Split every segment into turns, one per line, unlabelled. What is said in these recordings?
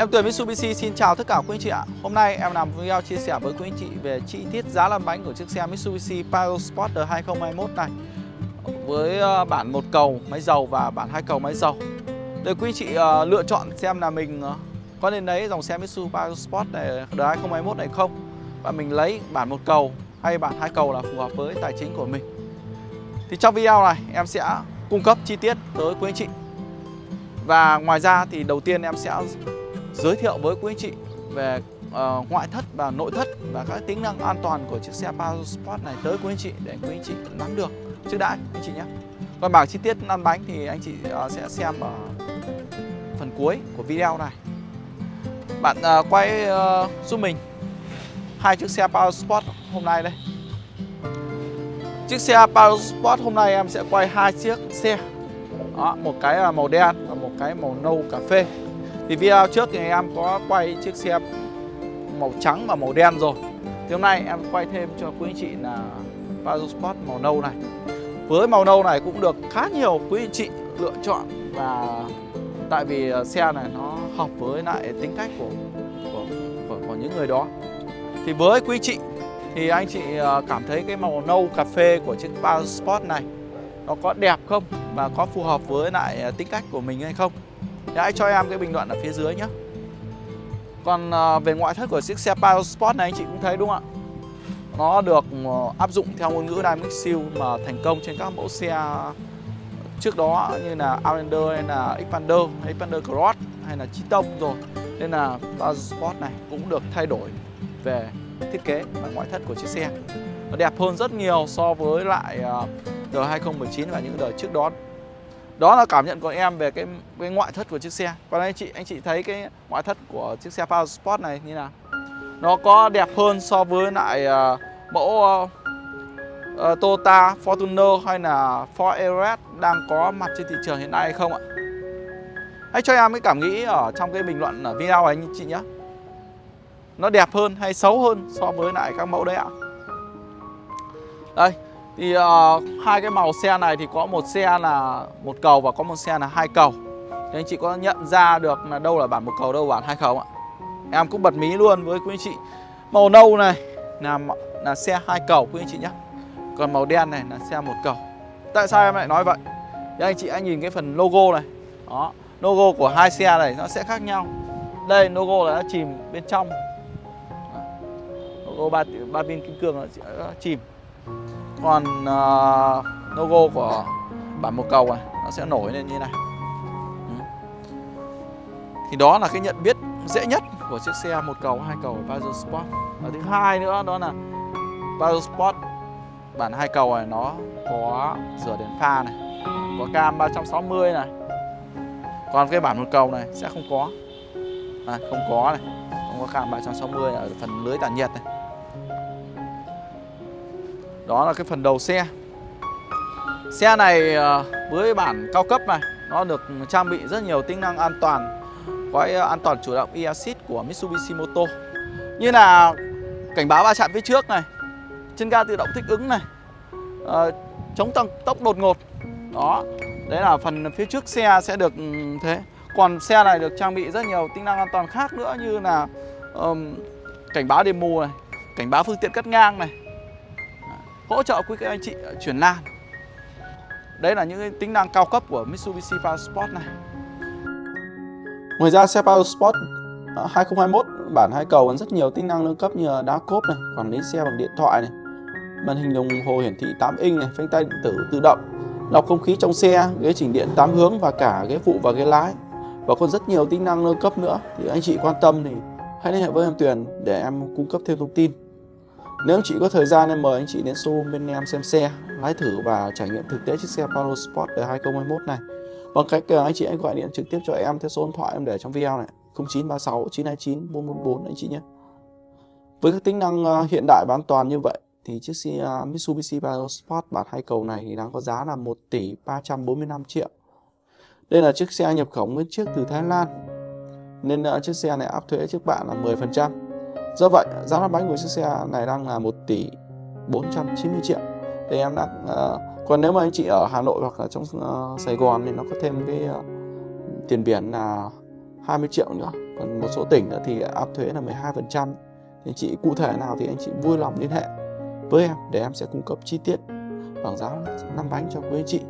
Em Tuyền Mitsubishi, xin chào tất cả quý anh chị ạ. Hôm nay em làm video chia sẻ với quý anh chị về chi tiết giá lăn bánh của chiếc xe Mitsubishi Pajero Sport 2021 này. Với ờ, bản một cầu máy dầu và bản hai cầu máy dầu. Để quý anh chị ờ, lựa chọn xem là mình ờ, có nên lấy dòng xe Mitsubishi Pajero Sport này 2021 này không? Và mình lấy bản một cầu hay bản hai cầu là phù hợp với tài chính của mình. Thì trong video này em sẽ cung cấp chi tiết tới quý anh chị. Và ngoài ra thì đầu tiên em sẽ giới thiệu với quý anh chị về uh, ngoại thất và nội thất và các tính năng an toàn của chiếc xe Pajero Sport này tới quý anh chị để quý anh chị nắm được trước đã anh chị nhé. Còn bảng chi tiết lăn bánh thì anh chị uh, sẽ xem ở phần cuối của video này. Bạn uh, quay uh, giúp mình hai chiếc xe Pajero Sport hôm nay đây. Chiếc xe Pajero Sport hôm nay em sẽ quay hai chiếc xe. Đó, một cái là màu đen và một cái màu nâu cà phê. Thì video trước thì em có quay chiếc xe màu trắng và màu đen rồi. Thì hôm nay em quay thêm cho quý anh chị là Pajero Sport màu nâu này. Với màu nâu này cũng được khá nhiều quý anh chị lựa chọn Và tại vì ờ, xe này nó hợp với lại tính cách của, của, của, của những người đó. Thì với quý anh chị thì anh chị ờ, cảm thấy cái màu nâu cà phê của chiếc Pajero Sport này nó có đẹp không? Và có phù hợp với lại ờ, tính cách của mình hay không? Thì hãy cho em cái bình luận ở phía dưới nhé Còn à, về ngoại thất của chiếc xe Palo Sport này anh chị cũng thấy đúng không ạ? Nó được à, áp dụng theo ngôn ngữ Dynamic Seal mà thành công trên các mẫu xe trước đó như là Outlander, hay là Xpander, hay Xpander Cross, hay là Chi Tông rồi. Nên là Palo Sport này cũng được thay đổi về thiết kế và ngoại thất của chiếc xe. Nó đẹp hơn rất nhiều so với lại à, đời 2019 và những đời trước đó đó là cảm nhận của em về cái, cái ngoại thất của chiếc xe. Còn anh chị anh chị thấy cái ngoại thất của chiếc xe Power Sport này như nào? Nó có đẹp hơn so với lại uh, mẫu uh, uh, Toyota Fortuner hay là Ford Everest đang có mặt trên thị trường hiện nay hay không ạ? Hãy cho em cái cảm nghĩ ở trong cái bình luận ở video này anh chị nhé. Nó đẹp hơn hay xấu hơn so với lại các mẫu đấy ạ? Đây thì uh, hai cái màu xe này thì có một xe là một cầu và có một xe là hai cầu. Thì anh chị có nhận ra được là đâu là bản một cầu đâu là bản hai cầu ạ? Em cũng bật mí luôn với quý anh chị. Màu nâu này là là xe hai cầu quý anh chị nhé còn màu đen này là xe một cầu. Tại sao em lại nói vậy? Thì anh chị anh nhìn cái phần logo này. Đó logo của hai xe này nó sẽ khác nhau. Đây logo là nó chìm bên trong. Logo ba ba pin kim cương nó chìm còn uh, ờ, logo của bản một cầu này nó sẽ nổi lên như này. Ừ. Thì đó là cái nhận biết dễ nhất của chiếc xe một cầu hai cầu Pajero Sport. Và thứ hai nữa đó là Pajero Sport bản hai cầu này nó có rửa đèn pha này có cam 360 này. Còn cái bản một cầu này sẽ không có. À, không có này không có cam 360 ở phần lưới tản nhiệt này đó là cái phần đầu xe. Xe này ờ, với bản cao cấp này Nó được trang bị rất nhiều tính năng an toàn Gói ờ, an toàn chủ động e-assist của Mitsubishi Moto. Như là cảnh báo va chạm phía trước này Chân ga tự động thích ứng này à, Chống tăng tốc đột ngột. Đó Đấy là phần phía trước xe sẽ được ừ, thế. Còn xe này được trang bị rất nhiều tính năng an toàn khác nữa Như là um, cảnh báo đêm mù này Cảnh báo phương tiện cắt ngang này hỗ trợ quý các anh chị chuyển lan Đấy là những tính năng cao cấp của Mitsubishi Power Sport này Ngoài ra xe Power Sport 2021 bản hai cầu còn rất nhiều tính năng nâng cấp như đá cốp này, quản lý xe bằng điện thoại này, màn hình đồng hồ hiển thị 8 inch này, phanh tay điện tử tự động, lọc không khí trong xe, ghế chỉnh điện 8 hướng và cả ghế phụ và ghế lái. Và còn rất nhiều tính năng nâng cấp nữa thì anh chị quan tâm thì hãy liên hệ với em Tuyền để em cung cấp thêm thông tin. Nếu anh chị có thời gian em mời anh chị đến showroom bên em xem xe, lái thử và trải nghiệm thực tế chiếc xe Polo Sport đời 2021 này. Bằng cách ờ, anh chị anh gọi điện trực tiếp cho em theo số điện thoại em để trong video này 0936 929 444 anh chị nhé. Với các tính năng ờ, hiện đại và an toàn như vậy thì chiếc xe ờ, Mitsubishi Pajero Sport bản hai cầu này thì đang có giá là 1 tỷ 345 triệu. Đây là chiếc xe nhập khẩu nguyên chiếc từ Thái Lan. Nên chiếc xe này áp thuế trước bạn là 10%. Do vậy, giá lăn bánh của chiếc xe này đang là 1 tỷ 490 triệu. Thì em đã uh, ờ, còn nếu mà anh chị ở Hà Nội hoặc là trong uh, Sài Gòn thì nó có thêm cái uh, tiền biển là 20 triệu nữa. Còn một số tỉnh nữa thì áp thuế là 12% thì anh chị cụ thể nào thì anh chị vui lòng liên hệ với em để em sẽ cung cấp chi tiết bảng giá năm bánh cho quý anh chị.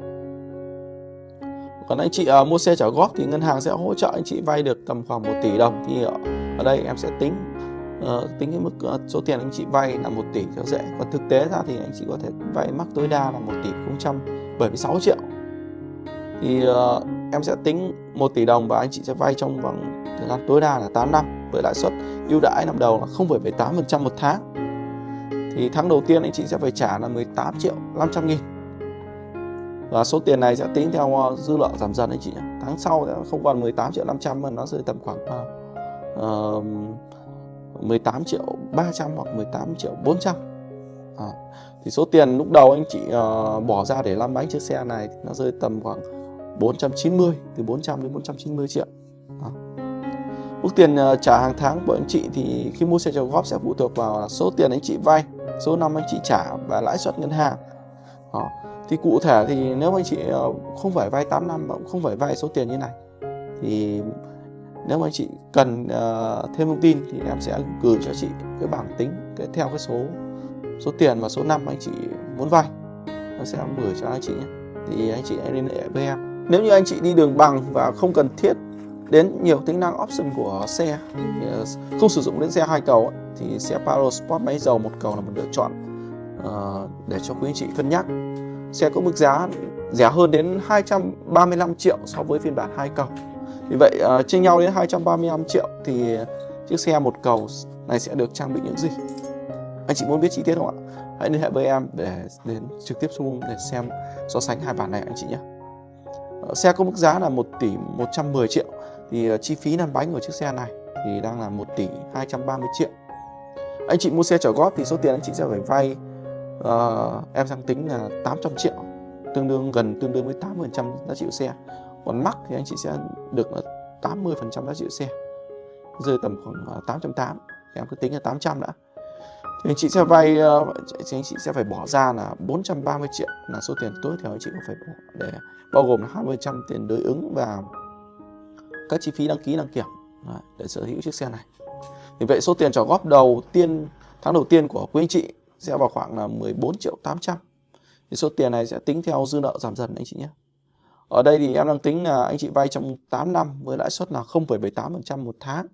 Còn anh chị uh, mua xe trả góp thì ngân hàng sẽ hỗ trợ anh chị vay được tầm khoảng 1 tỷ đồng. Thì ở, ở đây em sẽ tính uh, tính cái mức uh, số tiền anh chị vay là 1 tỷ cho dễ còn thực tế ra thì anh chị có thể vay mắc tối đa là 1 tỷ 076 triệu. Thì uh, em sẽ tính 1 tỷ đồng và anh chị sẽ vay trong vòng thời gian tối đa là 8 năm với lãi suất ưu đãi năm đầu là 0,78% một tháng. Thì tháng đầu tiên anh chị sẽ phải trả là 18 triệu 500 nghìn. Và số tiền này sẽ tính theo dư nợ giảm dần anh chị nhé. Tháng sau sẽ không còn 18 triệu 500 mà nó rơi tầm khoảng uh, 18 triệu 300 hoặc 18 triệu 400 à, ờ, thì số tiền lúc đầu anh chị uh, bỏ ra để làm bánh chiếc xe này nó rơi tầm khoảng 490 từ 400 đến 490 triệu. À. mức tiền uh, trả hàng tháng của anh chị thì khi mua xe trả góp sẽ phụ thuộc vào số tiền anh chị vay số năm anh chị trả và lãi suất ngân hàng. À thì cụ thể thì nếu anh chị uh, không phải vay 8 năm mà cũng không phải vay số tiền như này thì nếu mà anh chị cần uh, thêm thông tin thì em sẽ gửi cho chị cái bảng tính cái theo cái số số tiền và số năm anh chị muốn vay. Em sẽ gửi cho anh chị nhé. Thì anh chị hãy liên hệ với em. Nếu như anh chị đi đường bằng và không cần thiết đến nhiều tính năng option của xe ờ, không sử dụng đến xe hai cầu thì xe Paro Sport máy dầu một cầu là một lựa chọn uh, để cho quý anh chị cân nhắc. Xe có mức giá rẻ hơn đến 235 triệu so với phiên bản hai cầu vì vậy ờ, uh, chia nhau đến 235 triệu thì chiếc xe một cầu này sẽ được trang bị những gì? Anh chị muốn biết chi tiết không ạ? Hãy liên hệ với em để đến trực tiếp showroom để xem so sánh hai bản này anh chị nhé. Uh, xe có mức giá là 1 tỷ 110 triệu thì uh, chi phí lăn bánh của chiếc xe này thì đang là 1 tỷ 230 triệu. Anh chị mua xe trả góp thì số tiền anh chị sẽ phải vay uh, em sang tính là 800 triệu tương đương gần tương đương với 80% giá trị của xe còn mắc thì anh chị sẽ được là 80% giá trị xe. Rơi tầm khoảng à, 880 em cứ tính là 800 đã. Thì anh chị sẽ vay ờ, thì anh chị sẽ phải bỏ ra là 430 triệu là số tiền tối thiểu anh chị cũng phải bỏ để bao gồm là 20% tiền đối ứng và các chi phí đăng ký, đăng kiểm à, để sở hữu chiếc xe này. Thì vậy số tiền trả góp đầu tiên, tháng đầu tiên của quý anh chị sẽ vào khoảng là 14 triệu 800 thì số tiền này sẽ tính theo dư nợ giảm dần anh chị nhé ở đây thì em đang tính là anh chị vay trong 8 năm với lãi suất là 0,78% một tháng.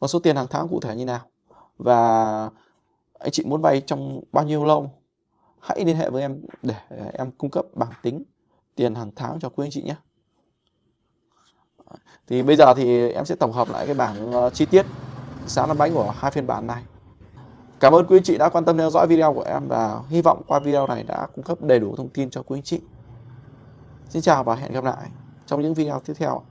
Còn số tiền hàng tháng cụ thể như nào? Và anh chị muốn vay trong bao nhiêu lâu? Hãy liên hệ với em để em cung cấp bảng tính tiền hàng tháng cho quý anh chị nhé. Thì bây giờ thì em sẽ tổng hợp lại cái bảng ờ, chi tiết giá năm bánh của hai phiên bản này. Cảm ơn quý anh chị đã quan tâm theo dõi video của em và hy vọng qua video này đã cung cấp đầy đủ thông tin cho quý anh chị. Xin chào và hẹn gặp lại trong những video tiếp theo.